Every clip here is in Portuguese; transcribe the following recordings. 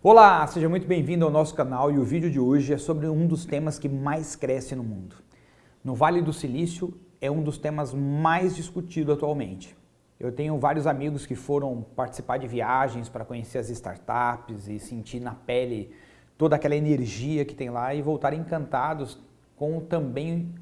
Olá, seja muito bem-vindo ao nosso canal e o vídeo de hoje é sobre um dos temas que mais cresce no mundo. No Vale do Silício é um dos temas mais discutidos atualmente. Eu tenho vários amigos que foram participar de viagens para conhecer as startups e sentir na pele toda aquela energia que tem lá e voltar encantados com também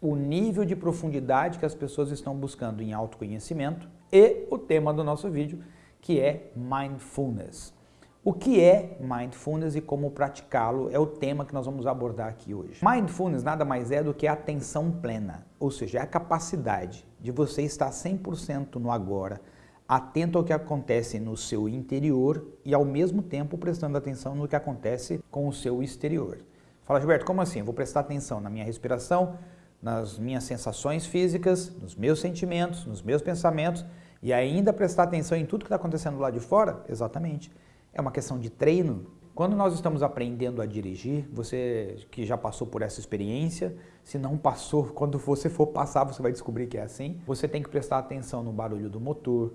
o nível de profundidade que as pessoas estão buscando em autoconhecimento e o tema do nosso vídeo, que é Mindfulness. O que é Mindfulness e como praticá-lo é o tema que nós vamos abordar aqui hoje. Mindfulness nada mais é do que a atenção plena, ou seja, é a capacidade de você estar 100% no agora, atento ao que acontece no seu interior e ao mesmo tempo prestando atenção no que acontece com o seu exterior. Fala Gilberto, como assim? Vou prestar atenção na minha respiração, nas minhas sensações físicas, nos meus sentimentos, nos meus pensamentos e ainda prestar atenção em tudo que está acontecendo lá de fora? Exatamente. É uma questão de treino. Quando nós estamos aprendendo a dirigir, você que já passou por essa experiência, se não passou, quando você for passar, você vai descobrir que é assim. Você tem que prestar atenção no barulho do motor,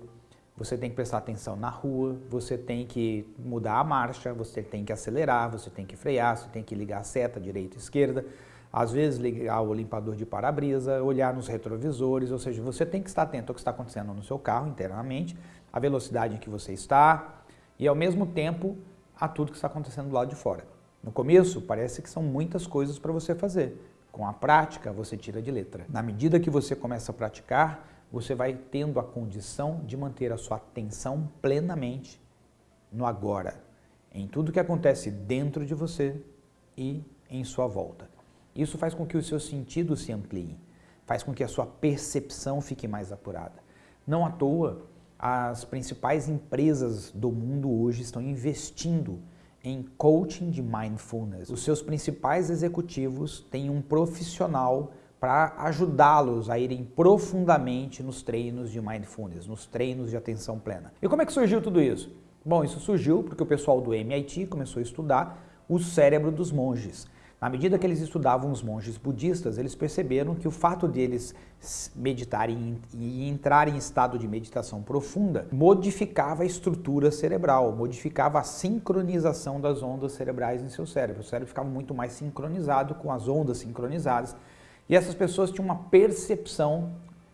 você tem que prestar atenção na rua, você tem que mudar a marcha, você tem que acelerar, você tem que frear, você tem que ligar a seta direita e esquerda, às vezes ligar o limpador de para-brisa, olhar nos retrovisores, ou seja, você tem que estar atento ao que está acontecendo no seu carro internamente, a velocidade em que você está, e ao mesmo tempo a tudo que está acontecendo do lado de fora. No começo parece que são muitas coisas para você fazer. Com a prática você tira de letra. Na medida que você começa a praticar, você vai tendo a condição de manter a sua atenção plenamente no agora, em tudo que acontece dentro de você e em sua volta. Isso faz com que os seus sentidos se ampliem, faz com que a sua percepção fique mais apurada. Não à toa, as principais empresas do mundo hoje estão investindo em coaching de mindfulness. Os seus principais executivos têm um profissional para ajudá-los a irem profundamente nos treinos de mindfulness, nos treinos de atenção plena. E como é que surgiu tudo isso? Bom, isso surgiu porque o pessoal do MIT começou a estudar o cérebro dos monges. Na medida que eles estudavam os monges budistas, eles perceberam que o fato deles meditarem e entrarem em estado de meditação profunda modificava a estrutura cerebral, modificava a sincronização das ondas cerebrais em seu cérebro. O cérebro ficava muito mais sincronizado com as ondas sincronizadas e essas pessoas tinham uma percepção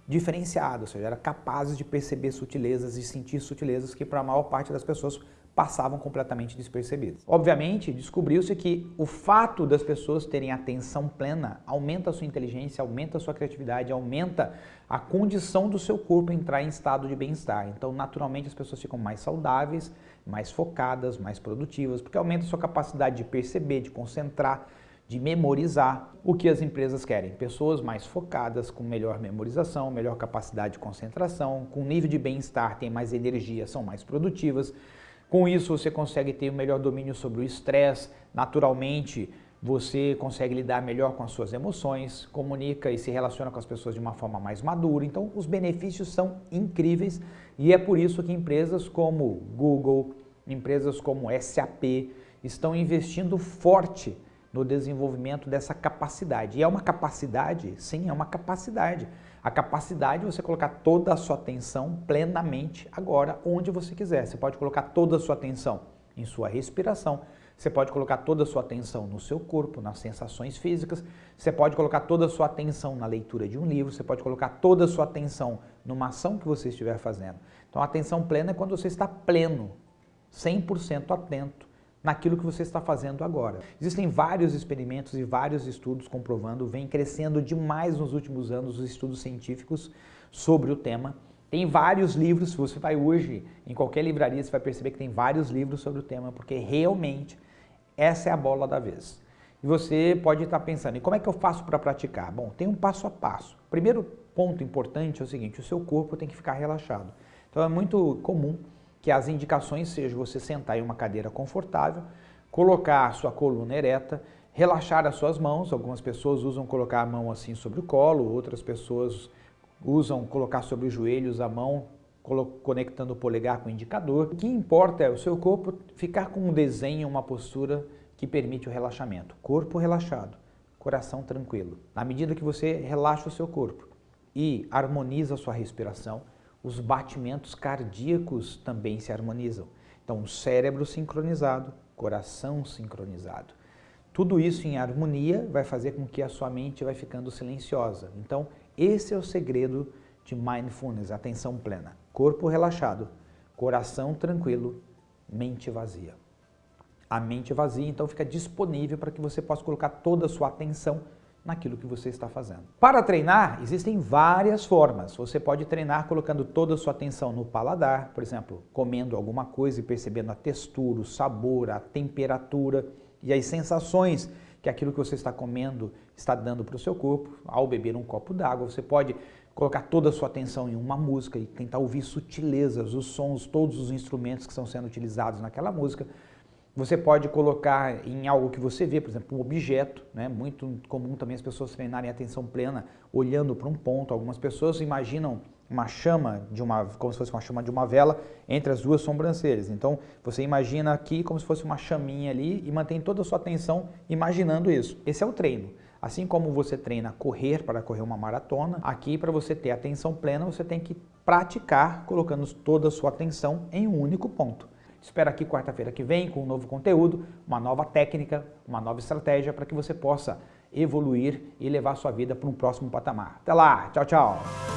diferenciada, ou seja, eram capazes de perceber sutilezas e sentir sutilezas que para a maior parte das pessoas passavam completamente despercebidas. Obviamente, descobriu-se que o fato das pessoas terem atenção plena aumenta a sua inteligência, aumenta a sua criatividade, aumenta a condição do seu corpo entrar em estado de bem-estar. Então, naturalmente, as pessoas ficam mais saudáveis, mais focadas, mais produtivas, porque aumenta a sua capacidade de perceber, de concentrar, de memorizar o que as empresas querem. Pessoas mais focadas, com melhor memorização, melhor capacidade de concentração, com nível de bem-estar, têm mais energia, são mais produtivas, com isso você consegue ter um melhor domínio sobre o estresse, naturalmente você consegue lidar melhor com as suas emoções, comunica e se relaciona com as pessoas de uma forma mais madura. Então os benefícios são incríveis e é por isso que empresas como Google, empresas como SAP estão investindo forte no desenvolvimento dessa capacidade. E é uma capacidade, sim, é uma capacidade. A capacidade de você colocar toda a sua atenção plenamente agora, onde você quiser. Você pode colocar toda a sua atenção em sua respiração, você pode colocar toda a sua atenção no seu corpo, nas sensações físicas, você pode colocar toda a sua atenção na leitura de um livro, você pode colocar toda a sua atenção numa ação que você estiver fazendo. Então a atenção plena é quando você está pleno, 100% atento naquilo que você está fazendo agora. Existem vários experimentos e vários estudos comprovando, vem crescendo demais nos últimos anos os estudos científicos sobre o tema. Tem vários livros, se você vai hoje em qualquer livraria, você vai perceber que tem vários livros sobre o tema, porque realmente essa é a bola da vez. E você pode estar pensando, e como é que eu faço para praticar? Bom, tem um passo a passo. Primeiro ponto importante é o seguinte, o seu corpo tem que ficar relaxado. Então é muito comum que as indicações sejam você sentar em uma cadeira confortável, colocar a sua coluna ereta, relaxar as suas mãos, algumas pessoas usam colocar a mão assim sobre o colo, outras pessoas usam colocar sobre os joelhos a mão conectando o polegar com o indicador. O que importa é o seu corpo ficar com um desenho, uma postura que permite o relaxamento. Corpo relaxado, coração tranquilo. Na medida que você relaxa o seu corpo e harmoniza a sua respiração, os batimentos cardíacos também se harmonizam. Então, cérebro sincronizado, coração sincronizado. Tudo isso em harmonia vai fazer com que a sua mente vai ficando silenciosa. Então, esse é o segredo de mindfulness, atenção plena. Corpo relaxado, coração tranquilo, mente vazia. A mente vazia, então, fica disponível para que você possa colocar toda a sua atenção naquilo que você está fazendo. Para treinar, existem várias formas. Você pode treinar colocando toda a sua atenção no paladar, por exemplo, comendo alguma coisa e percebendo a textura, o sabor, a temperatura e as sensações que aquilo que você está comendo está dando para o seu corpo. Ao beber um copo d'água, você pode colocar toda a sua atenção em uma música e tentar ouvir sutilezas, os sons, todos os instrumentos que estão sendo utilizados naquela música. Você pode colocar em algo que você vê, por exemplo, um objeto, né? muito comum também as pessoas treinarem atenção plena olhando para um ponto. Algumas pessoas imaginam uma chama, de uma, como se fosse uma chama de uma vela, entre as duas sobrancelhas. Então, você imagina aqui como se fosse uma chaminha ali e mantém toda a sua atenção imaginando isso. Esse é o treino. Assim como você treina correr para correr uma maratona, aqui para você ter atenção plena, você tem que praticar colocando toda a sua atenção em um único ponto. Espero aqui quarta-feira que vem com um novo conteúdo, uma nova técnica, uma nova estratégia para que você possa evoluir e levar sua vida para um próximo patamar. Até lá, tchau, tchau!